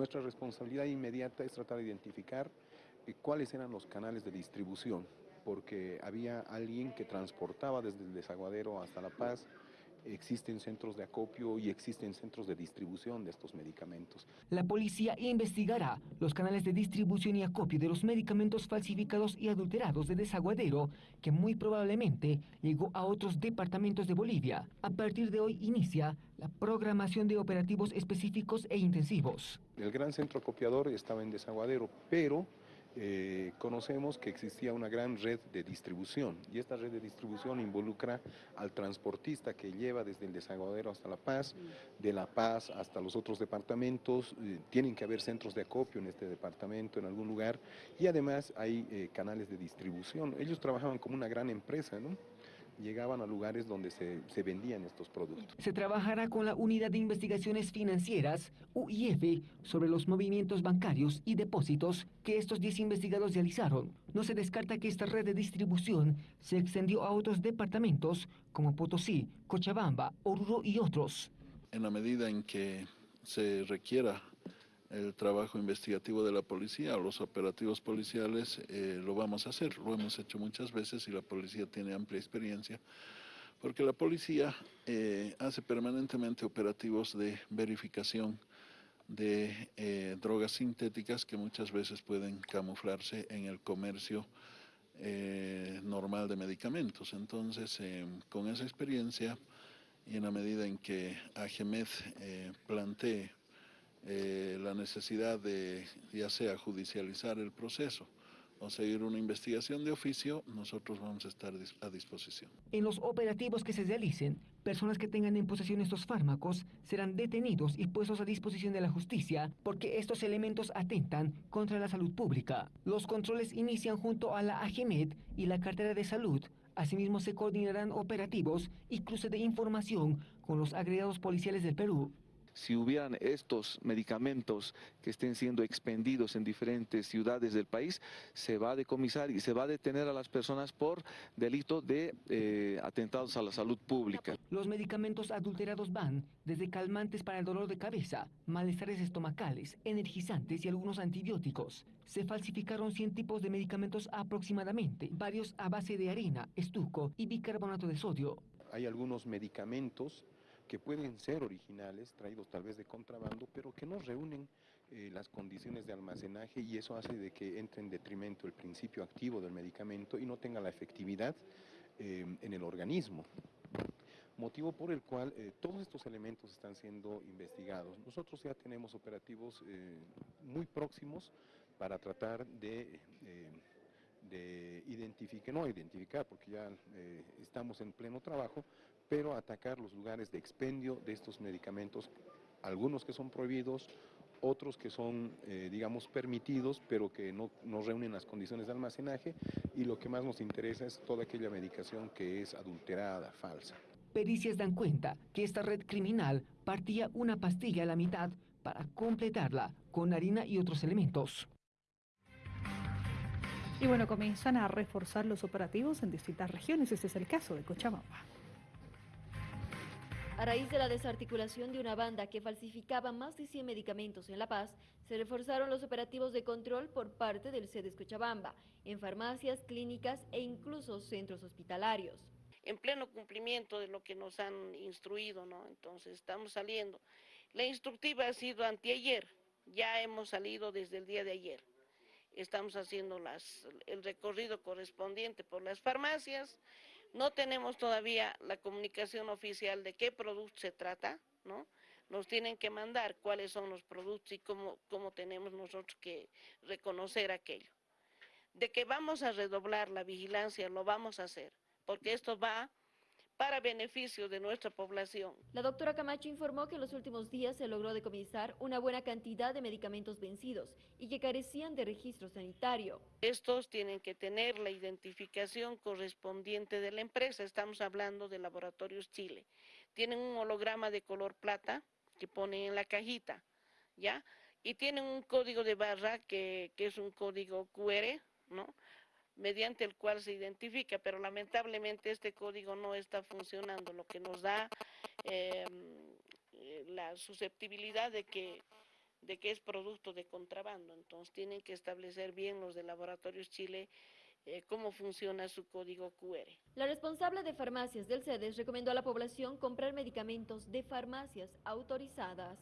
Nuestra responsabilidad inmediata es tratar de identificar eh, cuáles eran los canales de distribución, porque había alguien que transportaba desde el desaguadero hasta La Paz, existen centros de acopio y existen centros de distribución de estos medicamentos. La policía investigará los canales de distribución y acopio de los medicamentos falsificados y adulterados de desaguadero, que muy probablemente llegó a otros departamentos de Bolivia. A partir de hoy inicia la programación de operativos específicos e intensivos. El gran centro acopiador estaba en desaguadero, pero eh, conocemos que existía una gran red de distribución y esta red de distribución involucra al transportista que lleva desde el desaguadero hasta La Paz, de La Paz hasta los otros departamentos, eh, tienen que haber centros de acopio en este departamento, en algún lugar, y además hay eh, canales de distribución. Ellos trabajaban como una gran empresa, ¿no? Llegaban a lugares donde se, se, vendían estos productos. Se trabajará con la Unidad de Investigaciones Financieras, UIF, sobre los movimientos bancarios y depósitos que estos 10 investigados realizaron. No se descarta que esta red de distribución se extendió a otros departamentos como Potosí, Cochabamba, Oruro y otros. En la medida en que se requiera el trabajo investigativo de la policía los operativos policiales, eh, lo vamos a hacer. Lo hemos hecho muchas veces y la policía tiene amplia experiencia, porque la policía eh, hace permanentemente operativos de verificación de eh, drogas sintéticas que muchas veces pueden camuflarse en el comercio normal de medicamentos. Entonces, con esa experiencia y en la medida en que AGEMED plantee eh, la necesidad de ya sea judicializar el proceso o seguir una investigación de oficio, nosotros vamos a estar a disposición. En los operativos que se realicen, personas que tengan en posesión estos fármacos serán detenidos y puestos a disposición de la justicia porque estos elementos atentan contra la salud pública. Los controles inician junto a la AGMED y la cartera de salud. Asimismo se coordinarán operativos y cruce de información con los agregados policiales del Perú si hubieran estos medicamentos que estén siendo expendidos en diferentes ciudades del país, se va a decomisar y se va a detener a las personas por delito de eh, atentados a la salud pública. Los medicamentos adulterados van desde calmantes para el dolor de cabeza, malestares estomacales, energizantes y algunos antibióticos. Se falsificaron 100 tipos de medicamentos aproximadamente, varios a base de harina, estuco y bicarbonato de sodio. Hay algunos medicamentos que pueden ser originales, traídos tal vez de contrabando, pero que no reúnen eh, las condiciones de almacenaje y eso hace de que entre en detrimento el principio activo del medicamento y no tenga la efectividad eh, en el organismo. Motivo por el cual eh, todos estos elementos están siendo investigados. Nosotros ya tenemos operativos muy próximos para tratar de de identificar, no identificar porque ya estamos en pleno trabajo, pero atacar los lugares de expendio de estos medicamentos, algunos que son prohibidos, otros que son, eh, digamos, permitidos, pero que no, no, reúnen las condiciones de almacenaje, y lo que más nos interesa es toda aquella medicación que es adulterada, falsa. Pericias dan cuenta que esta red criminal partía una pastilla a la mitad para completarla con harina y otros elementos. Y bueno, comienzan a reforzar los operativos en distintas regiones. Este es el caso de Cochabamba. A raíz de la desarticulación de una banda que falsificaba más de 100 medicamentos en La Paz, se reforzaron los operativos de control por parte del CEDES Cochabamba, en farmacias, clínicas e incluso centros hospitalarios. En pleno cumplimiento de lo que nos han instruido, ¿no? Entonces estamos saliendo. La instructiva ha sido anteayer, ya hemos salido desde el día de ayer. Estamos haciendo el recorrido correspondiente por las farmacias, no tenemos todavía la comunicación oficial de qué producto se trata, ¿no? Nos tienen que mandar cuáles son los productos y cómo, cómo tenemos nosotros que reconocer aquello. De que vamos a redoblar la vigilancia, lo vamos a hacer, porque esto va para beneficio de nuestra población. La doctora Camacho informó que en los últimos días se logró decomisar una buena cantidad de medicamentos vencidos y que carecían de registro sanitario. Estos tienen que tener la identificación correspondiente de la empresa, estamos hablando de Laboratorios Chile. Tienen un holograma de color plata que ponen en la cajita, ¿ya? Y tienen un código de barra que, que es un código QR, ¿no? Mediante el cual se identifica, pero lamentablemente este código no está funcionando, lo que nos da em, eh, la susceptibilidad de que, de que es producto de contrabando. Entonces tienen que establecer bien los de Laboratorios Chile eh, cómo funciona su código QR. La responsable de farmacias del CEDES recomendó a la población comprar medicamentos de farmacias autorizadas.